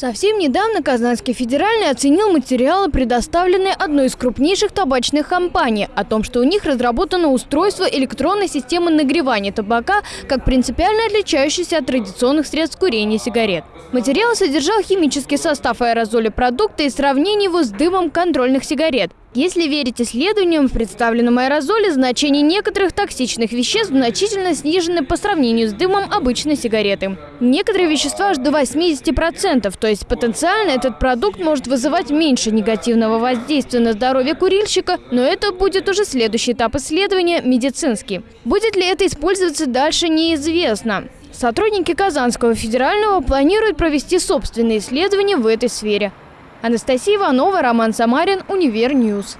Совсем недавно Казанский федеральный оценил материалы, предоставленные одной из крупнейших табачных компаний, о том, что у них разработано устройство электронной системы нагревания табака, как принципиально отличающееся от традиционных средств курения сигарет. Материал содержал химический состав аэрозоля продукта и сравнение его с дымом контрольных сигарет. Если верить исследованиям, в представленном аэрозоле значение некоторых токсичных веществ значительно снижены по сравнению с дымом обычной сигареты. Некоторые вещества аж до 80%, то есть потенциально этот продукт может вызывать меньше негативного воздействия на здоровье курильщика, но это будет уже следующий этап исследования – медицинский. Будет ли это использоваться дальше, неизвестно. Сотрудники Казанского федерального планируют провести собственные исследования в этой сфере. Анастасия Иванова, Роман Самарин, Univer News.